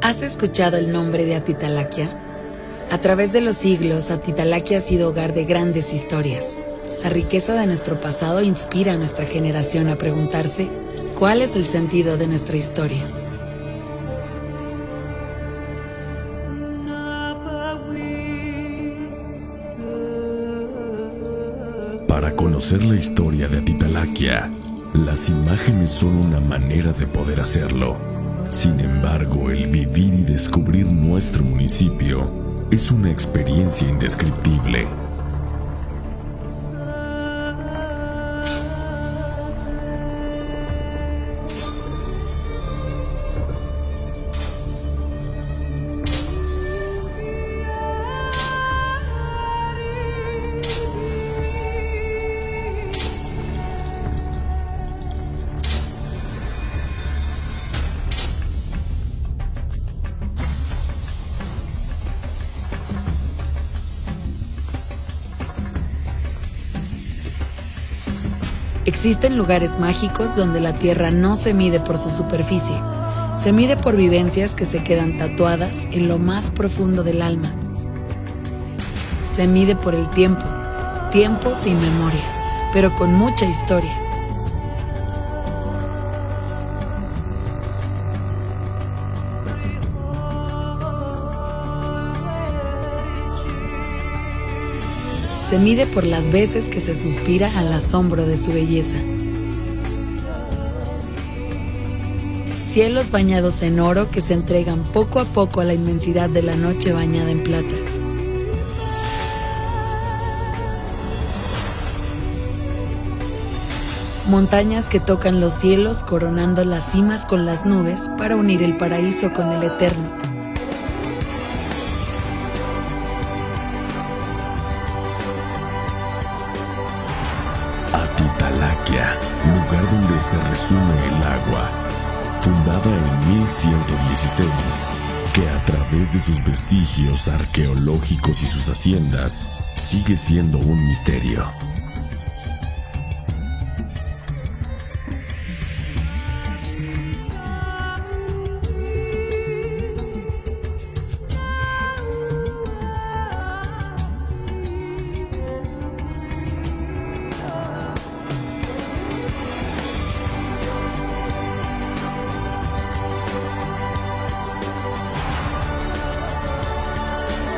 ¿Has escuchado el nombre de Atitalaquia? A través de los siglos, Atitalaquia ha sido hogar de grandes historias. La riqueza de nuestro pasado inspira a nuestra generación a preguntarse cuál es el sentido de nuestra historia. Para conocer la historia de Atitalaquia, las imágenes son una manera de poder hacerlo. Sin embargo, el vivir y descubrir nuestro municipio es una experiencia indescriptible. Existen lugares mágicos donde la tierra no se mide por su superficie, se mide por vivencias que se quedan tatuadas en lo más profundo del alma. Se mide por el tiempo, tiempo sin memoria, pero con mucha historia. Se mide por las veces que se suspira al asombro de su belleza. Cielos bañados en oro que se entregan poco a poco a la inmensidad de la noche bañada en plata. Montañas que tocan los cielos coronando las cimas con las nubes para unir el paraíso con el eterno. Lugar donde se resume el agua, fundada en 1116, que a través de sus vestigios arqueológicos y sus haciendas sigue siendo un misterio.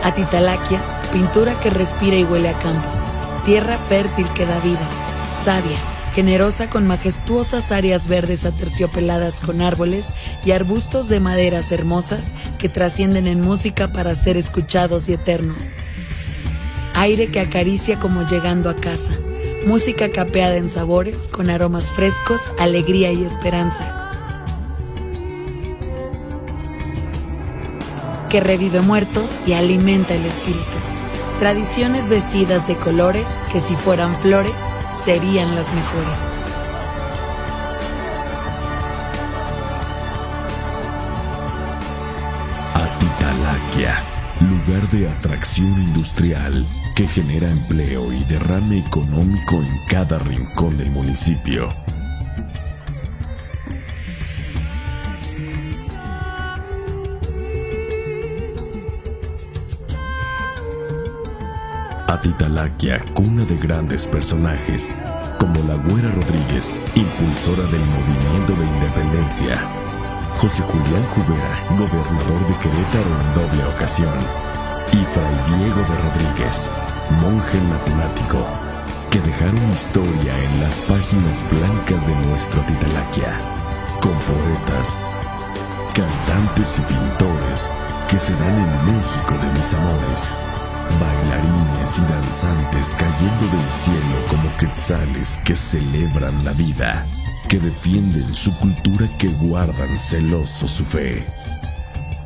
Atitalaquia, pintura que respira y huele a campo, tierra fértil que da vida, sabia, generosa con majestuosas áreas verdes aterciopeladas con árboles y arbustos de maderas hermosas que trascienden en música para ser escuchados y eternos. Aire que acaricia como llegando a casa, música capeada en sabores con aromas frescos, alegría y esperanza que revive muertos y alimenta el espíritu. Tradiciones vestidas de colores que si fueran flores serían las mejores. Atitalaquia, lugar de atracción industrial que genera empleo y derrame económico en cada rincón del municipio. Atitalaquia, cuna de grandes personajes, como la Güera Rodríguez, impulsora del movimiento de independencia, José Julián Jubera, gobernador de Querétaro en doble ocasión, y Fray Diego de Rodríguez, monje matemático, que dejaron historia en las páginas blancas de nuestro Atitalaquia, con poetas, cantantes y pintores que se dan en México de mis amores bailarines y danzantes cayendo del cielo como quetzales que celebran la vida, que defienden su cultura, que guardan celoso su fe.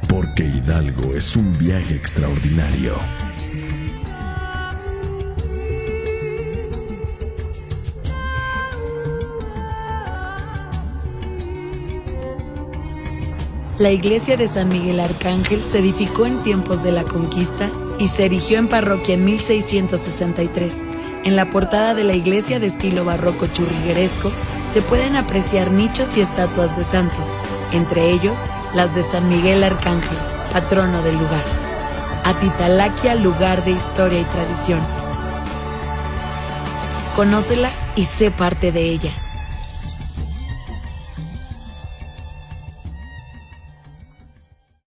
Porque Hidalgo es un viaje extraordinario. La iglesia de San Miguel Arcángel se edificó en tiempos de la conquista y se erigió en parroquia en 1663. En la portada de la iglesia de estilo barroco churrigueresco se pueden apreciar nichos y estatuas de santos, entre ellos las de San Miguel Arcángel, patrono del lugar. Atitalaquia, lugar de historia y tradición. Conócela y sé parte de ella.